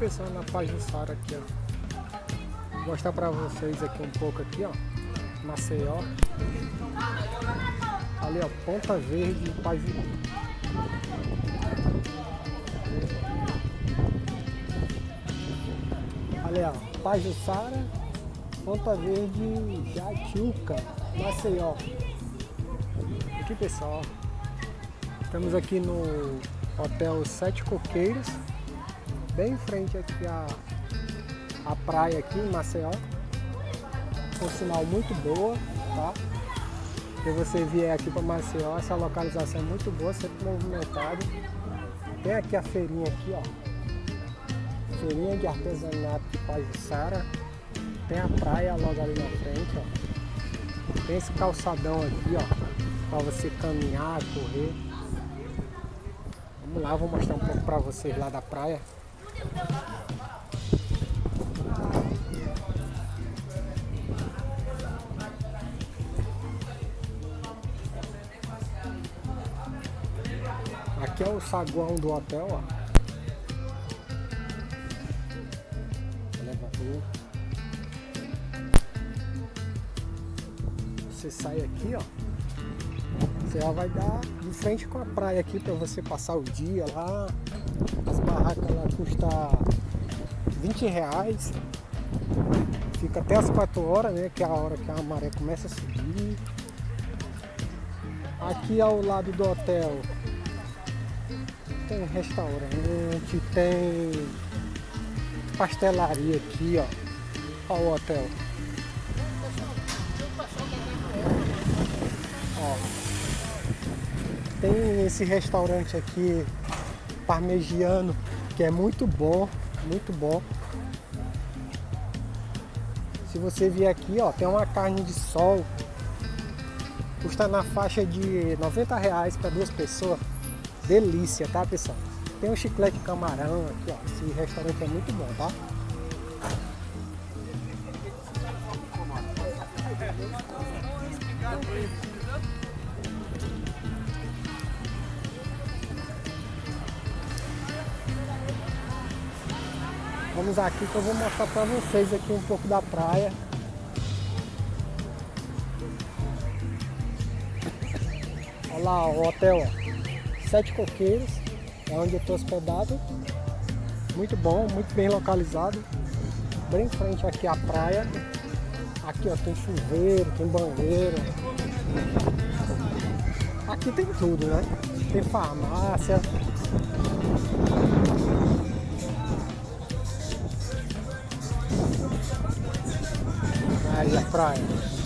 pessoal na Pajuçara aqui, ó. Vou mostrar pra vocês aqui um pouco aqui, ó. Maceió. Ali, ó, Ponta Verde, Pajuçara. Ali, ó, Pajuçara, Ponta Verde, Jatiuca, Maceió. Aqui, pessoal. Estamos aqui no Hotel Sete Coqueiros, bem em frente aqui a, a praia aqui em Maceió. Um sinal muito boa, tá? Se você vier aqui para Maceió, essa localização é muito boa, sempre movimentado. Tem aqui a feirinha aqui, ó. Feirinha de artesanato de Pajuçara. Tem a praia logo ali na frente, ó. Tem esse calçadão aqui, ó. Para você caminhar, correr. Vamos lá, vou mostrar um pouco para vocês lá da praia. Aqui é o saguão do hotel, ó. Você sai aqui, ó. Você já vai dar de frente com a praia aqui para você passar o dia lá. As barracas lá custam 20 reais. Fica até as 4 horas, né? Que é a hora que a maré começa a subir. Aqui ao lado do hotel tem restaurante, tem pastelaria aqui, ó. Olha o hotel. Ó. Tem esse restaurante aqui, parmegiano, que é muito bom, muito bom. Se você vier aqui, ó, tem uma carne de sol, custa na faixa de 90 reais para duas pessoas. Delícia, tá pessoal? Tem um chiclete camarão aqui, ó. Esse restaurante é muito bom, tá? Vamos aqui que eu vou mostrar para vocês aqui um pouco da praia. Olha lá o hotel, ó. Sete Coqueiros, é onde eu estou hospedado. Muito bom, muito bem localizado. Bem em frente aqui a praia. Aqui ó, tem chuveiro, tem banheiro. Aqui tem tudo, né? Tem farmácia. Praia.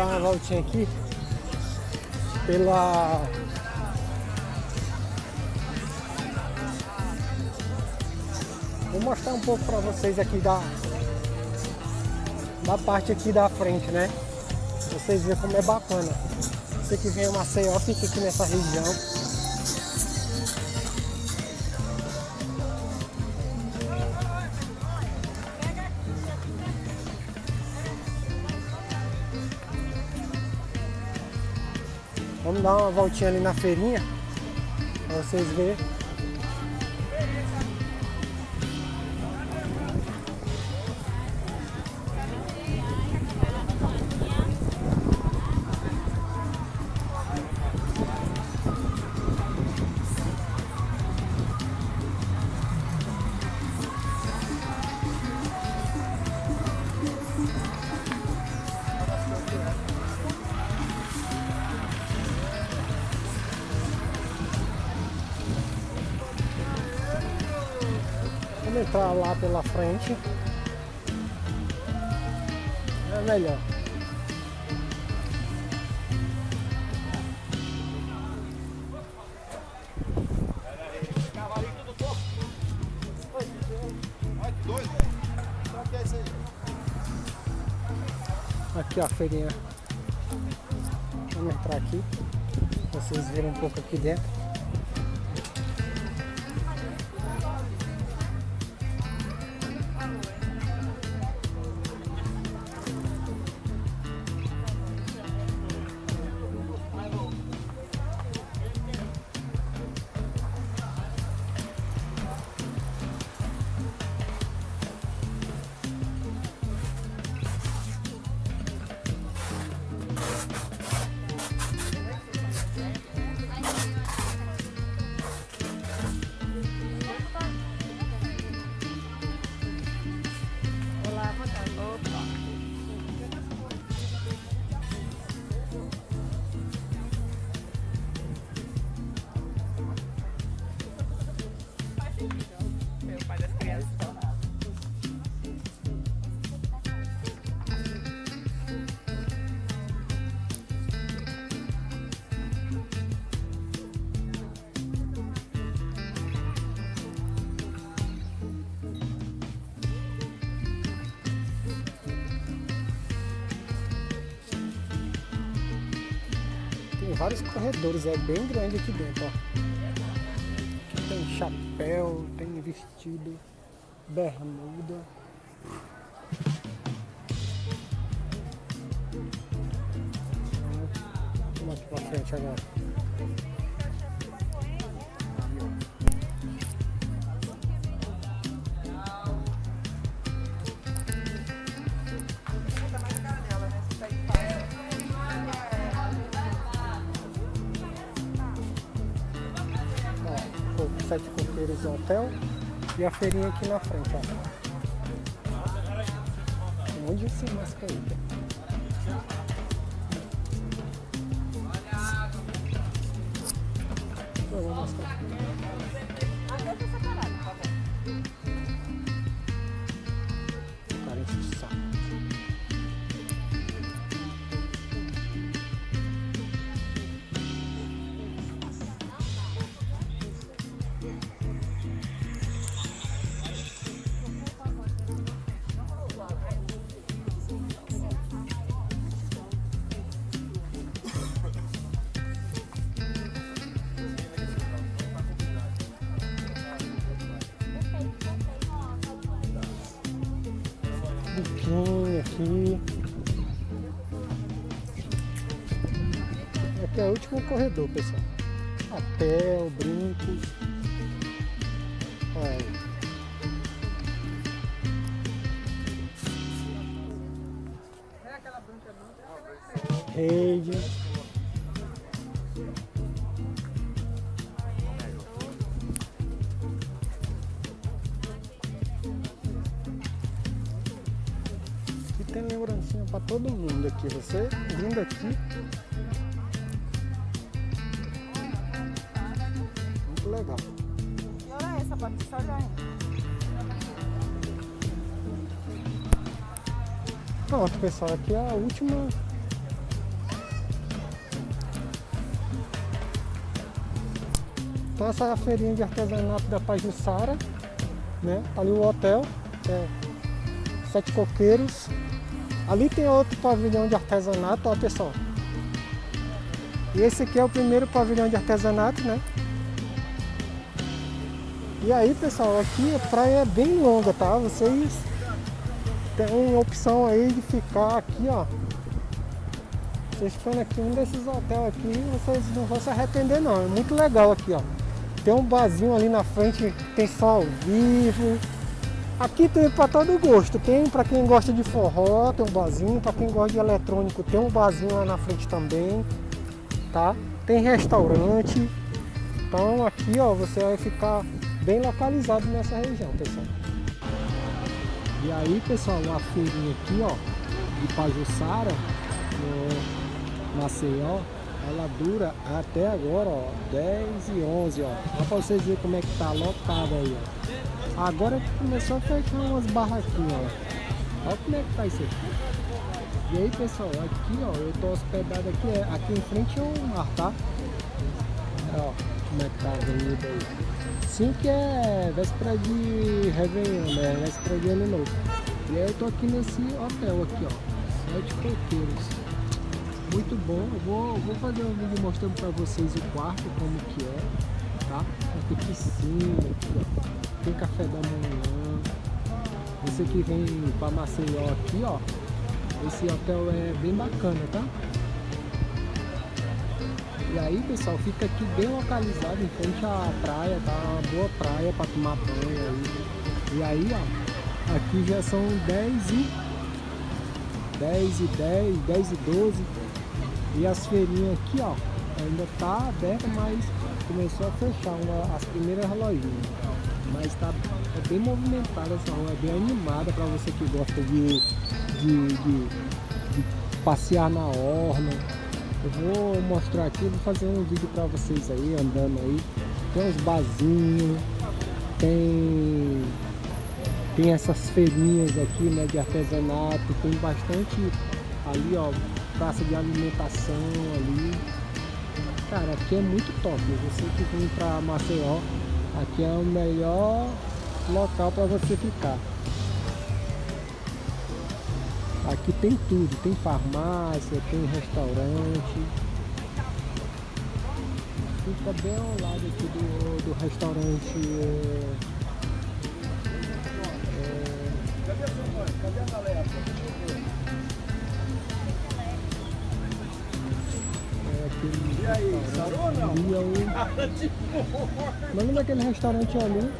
Dar uma voltinha aqui pela Vou mostrar um pouco para vocês aqui da da parte aqui da frente, né? Vocês verem como é bacana. Você que vem a Maceió, fica aqui nessa região. Vamos dar uma voltinha ali na feirinha para vocês verem. Entrar lá pela frente. É melhor. Aqui ó, a feirinha. Vamos entrar aqui. Vocês verem um pouco aqui dentro. Vários corredores, é bem grande aqui dentro, ó. Aqui tem chapéu, tem vestido, bermuda. Vamos aqui pra frente agora. Sete Coqueiros Hotel e a feirinha aqui na frente, ó. Um monte de máscara aí. Vou mostrar. Pouquinho aqui. Aqui é o último corredor, pessoal. Papel, brincos. Olha. Rede. Tem lembrancinha para todo mundo aqui. Você vindo aqui. Muito legal. Que hora é essa, Patrícia? Só já Pronto, pessoal. Aqui é a última Então essa é a feirinha de artesanato da Pajussara, né? Tá ali o hotel, é Sete Coqueiros, Ali tem outro pavilhão de artesanato, ó pessoal. E esse aqui é o primeiro pavilhão de artesanato, né? E aí, pessoal, aqui a praia é bem longa, tá? Vocês têm opção aí de ficar aqui, ó. Vocês ficando aqui um desses hotéis aqui, vocês não vão se arrepender não. É muito legal aqui, ó. Tem um barzinho ali na frente, tem sol vivo. Aqui tem para todo gosto, tem para quem gosta de forró, tem um barzinho, para quem gosta de eletrônico tem um barzinho lá na frente também, tá? Tem restaurante, então aqui ó, você vai ficar bem localizado nessa região, pessoal. E aí pessoal, a feirinha aqui ó, de Pajussara, no Maceió, ela dura até agora ó, 10 e 11 ó, só para vocês verem como é que tá lotado aí ó. Agora que começou a fechar umas barraquinhas, ó. Olha como é que tá isso aqui. E aí, pessoal, aqui, ó, eu tô hospedado aqui, é, aqui em frente é o mar, tá? Ó, como é que tá a avenida aí. Sim que é véspera de Réveillon, né? Véspera de Ano Novo. E aí eu tô aqui nesse hotel aqui, ó. Sete coqueiros. Muito bom. Eu vou, vou fazer um vídeo mostrando pra vocês o quarto, como que é, tá? Tem piscina aqui, ó. Tem café da manhã. Você que vem pra Maceió aqui, ó. Esse hotel é bem bacana, tá? E aí, pessoal, fica aqui bem localizado em frente à praia, tá? Uma boa praia para tomar banho aí. E aí, ó, aqui já são 10 e 10 e 10, 10 e 12. E as feirinhas aqui, ó, ainda tá aberta, mas começou a fechar uma, as primeiras lojinhas. Mas tá é bem movimentada essa rua, é bem animada para você que gosta de, de, de, de passear na orla eu vou mostrar aqui, vou fazer um vídeo para vocês aí, andando aí. Tem uns barzinhos, tem, tem essas feirinhas aqui, né, de artesanato, tem bastante ali, ó, praça de alimentação ali. Cara, aqui é muito top, você que vem para Maceió, aqui é o melhor local para você ficar. Aqui tem tudo, tem farmácia, tem restaurante. Fica bem ao lado aqui do, do restaurante. É, galera? É, e aí, sarou ou não? Lembra aquele restaurante ali?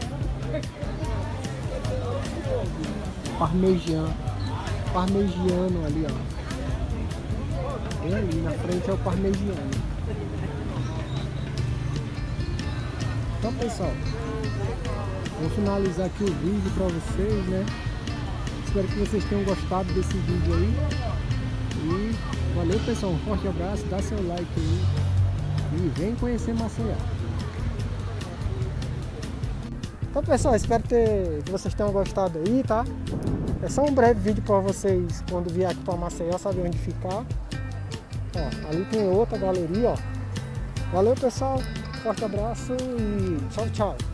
Parmegiano parmegiano ali, ó. Bem ali, na frente é o parmegiano. Então, pessoal, vou finalizar aqui o vídeo para vocês, né? Espero que vocês tenham gostado desse vídeo aí. E valeu, pessoal. Um forte abraço, dá seu like aí. E vem conhecer Maceió. Então pessoal, espero ter, que vocês tenham gostado aí, tá? É só um breve vídeo para vocês quando vier aqui para Maceió saber onde ficar. Ó, ali tem outra galeria, ó. Valeu pessoal, forte abraço e tchau, tchau.